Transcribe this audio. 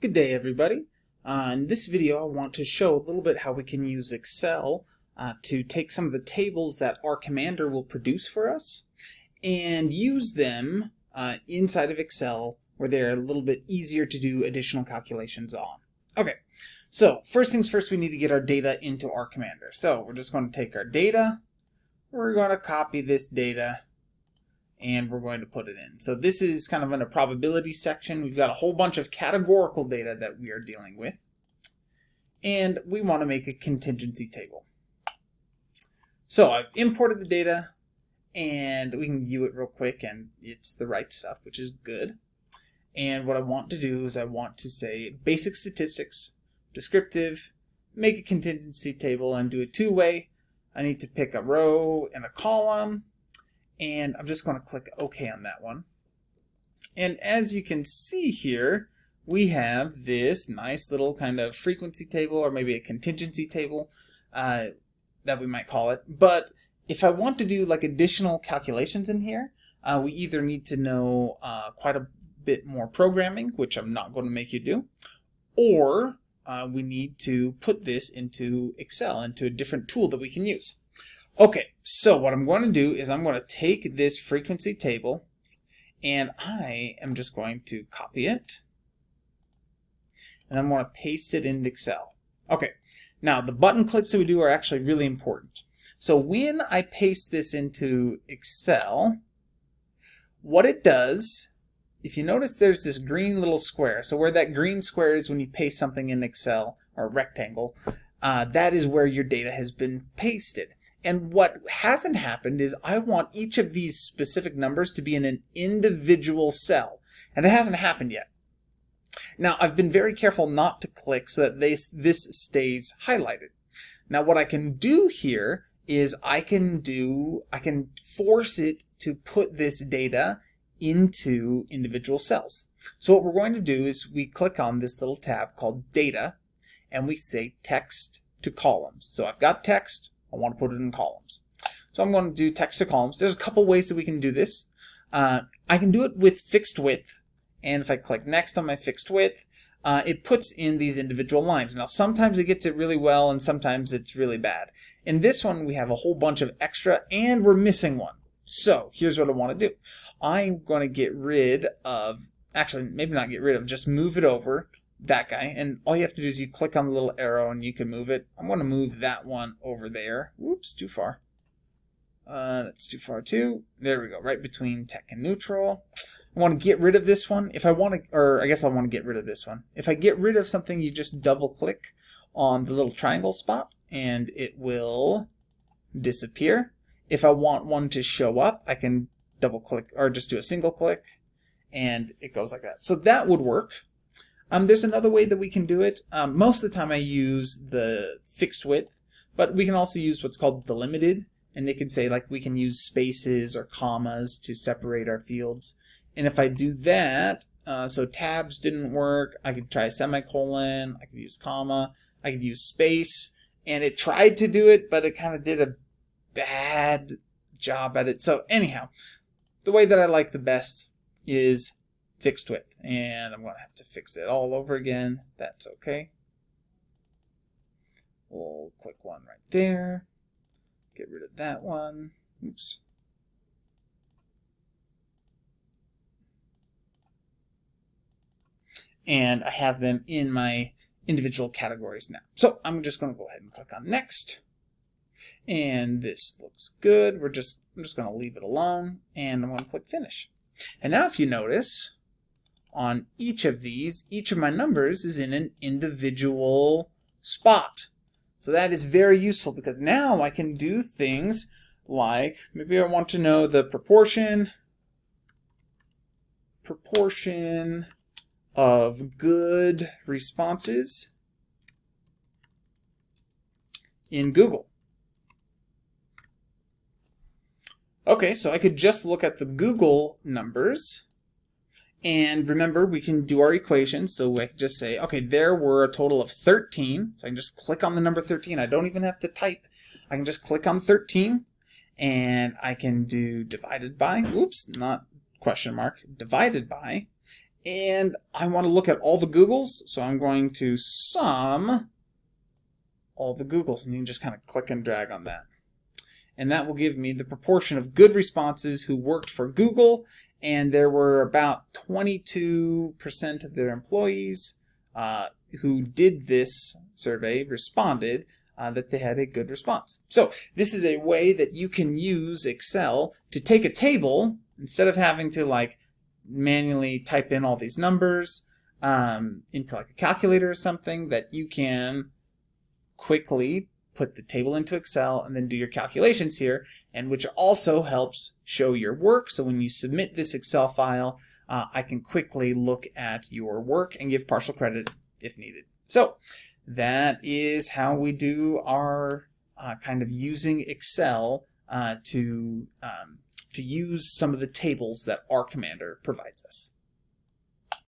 Good day everybody. Uh, in this video I want to show a little bit how we can use Excel uh, to take some of the tables that R Commander will produce for us and use them uh, inside of Excel where they're a little bit easier to do additional calculations on. Okay, so first things first we need to get our data into R Commander. So we're just going to take our data, we're going to copy this data and we're going to put it in. So this is kind of in a probability section. We've got a whole bunch of categorical data that we are dealing with. And we want to make a contingency table. So I've imported the data and we can view it real quick and it's the right stuff, which is good. And what I want to do is I want to say basic statistics, descriptive, make a contingency table and do it two-way. I need to pick a row and a column and I'm just going to click OK on that one. And as you can see here, we have this nice little kind of frequency table or maybe a contingency table uh, that we might call it. But if I want to do like additional calculations in here, uh, we either need to know uh, quite a bit more programming, which I'm not going to make you do, or uh, we need to put this into Excel, into a different tool that we can use. Okay, so what I'm going to do is I'm going to take this frequency table and I am just going to copy it and I'm going to paste it into Excel. Okay, now the button clicks that we do are actually really important. So when I paste this into Excel, what it does, if you notice there's this green little square, so where that green square is when you paste something in Excel, or rectangle, uh, that is where your data has been pasted. And what hasn't happened is I want each of these specific numbers to be in an individual cell. And it hasn't happened yet. Now, I've been very careful not to click so that they, this stays highlighted. Now, what I can do here is I can do, I can force it to put this data into individual cells. So what we're going to do is we click on this little tab called Data, and we say Text to Columns. So I've got text, I want to put it in columns. So I'm going to do text to columns. There's a couple ways that we can do this. Uh, I can do it with fixed width. And if I click next on my fixed width, uh, it puts in these individual lines. Now sometimes it gets it really well and sometimes it's really bad. In this one we have a whole bunch of extra and we're missing one. So here's what I want to do. I'm going to get rid of, actually maybe not get rid of, just move it over that guy. And all you have to do is you click on the little arrow and you can move it. I'm going to move that one over there. Whoops, too far. Uh, that's too far too. There we go, right between tech and neutral. I want to get rid of this one. If I want to, or I guess I want to get rid of this one. If I get rid of something, you just double click on the little triangle spot and it will disappear. If I want one to show up, I can double click or just do a single click and it goes like that. So that would work. Um, there's another way that we can do it. Um, most of the time I use the fixed width, but we can also use what's called delimited, and it can say like we can use spaces or commas to separate our fields. And if I do that, uh, so tabs didn't work, I could try semicolon, I could use comma, I could use space, and it tried to do it, but it kind of did a bad job at it. So anyhow, the way that I like the best is fixed width. And I'm going to have to fix it all over again. That's okay. We'll click one right there. Get rid of that one. Oops. And I have them in my individual categories now. So I'm just going to go ahead and click on next. And this looks good. We're just I'm just going to leave it alone and I'm going to click finish. And now if you notice, on each of these, each of my numbers is in an individual spot. So that is very useful because now I can do things like, maybe I want to know the proportion, proportion of good responses in Google. Okay, so I could just look at the Google numbers and remember, we can do our equations. So I can just say, okay, there were a total of 13. So I can just click on the number 13. I don't even have to type. I can just click on 13 and I can do divided by, oops, not question mark, divided by, And I want to look at all the Googles, so I'm going to sum all the Googles, and you can just kind of click and drag on that. And that will give me the proportion of good responses who worked for Google, and there were about 22% of their employees uh, who did this survey responded uh, that they had a good response. So this is a way that you can use Excel to take a table instead of having to like manually type in all these numbers um, into like a calculator or something that you can quickly put the table into Excel and then do your calculations here and which also helps show your work so when you submit this Excel file uh, I can quickly look at your work and give partial credit if needed. So that is how we do our uh, kind of using Excel uh, to um, to use some of the tables that R Commander provides us.